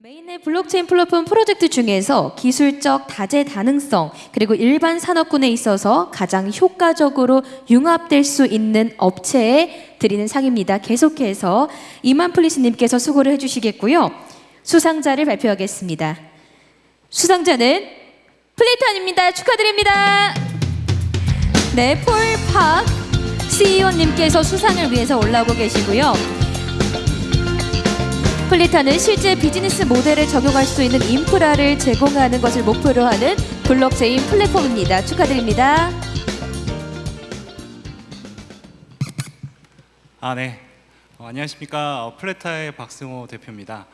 mainnet 블록체인 플랫폼 프로젝트 중에서 기술적 다재다능성 그리고 일반 산업군에 있어서 가장 효과적으로 융합될 수 있는 업체에 드리는 상입니다. 계속해서 이만플리스님께서 수고를 해주시겠고요. 수상자를 발표하겠습니다. 수상자는 FLETA입니다. 축하드립니다. 네, Paul Park CEO님께서 수상을 위해서 올라오고 계시고요. FLETA는 실제 비즈니스 모델에 적용할 수 있는 인프라를 제공하는 것을 목표로 하는 블록체인 플랫폼입니다. 축하드립니다. 아, 네. 어, 안녕하십니까. 어, FLETA의 박승호 대표입니다.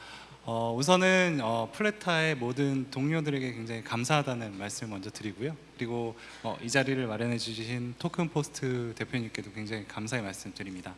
어, 우선은 어, FLETA의 모든 동료들에게 굉장히 감사하다는 말씀을 먼저 드리고요. 그리고 어, 이 자리를 마련해 주신 TokenPost 대표님께도 굉장히 감사의 말씀 드립니다.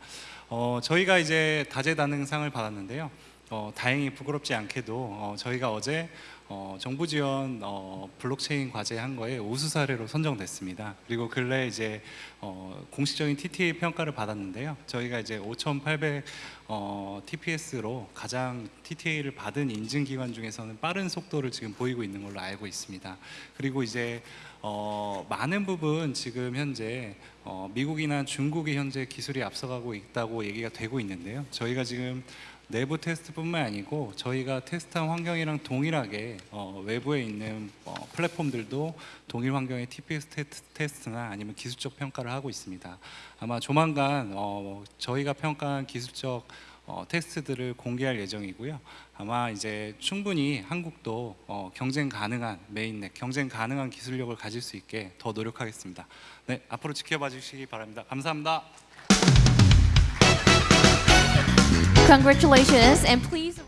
어, 저희가 이제 다재다능상을 받았는데요. 어, 다행히 부끄럽지 않게도 어, 저희가 어제 어, 정부 지원 어, 블록체인 과제 한 거에 우수 사례로 선정됐습니다. 그리고 근래 이제 어, 공식적인 TTA 평가를 받았는데요. 저희가 이제 5,800 어, TPS로 가장 TTA를 받은 인증 기관 중에서는 빠른 속도를 지금 보이고 있는 걸로 알고 있습니다. 그리고 이제 어, 많은 부분 지금 현재 어, 미국이나 중국이 현재 기술이 앞서가고 있다고 얘기가 되고 있는데요. 저희가 지금 내부 테스트뿐만 아니고 저희가 테스트한 환경이랑 동일하게 어, 외부에 있는 어, 플랫폼들도 동일 환경의 TPS 테스트, 테스트나 아니면 기술적 평가를 하고 있습니다. 아마 조만간 어, 저희가 평가한 기술적 어, 테스트들을 공개할 예정이고요. 아마 이제 충분히 한국도 어, 경쟁 가능한 mainnet, 경쟁 가능한 기술력을 가질 수 있게 더 노력하겠습니다. 네, 앞으로 지켜봐 주시기 바랍니다. 감사합니다. Congratulations and please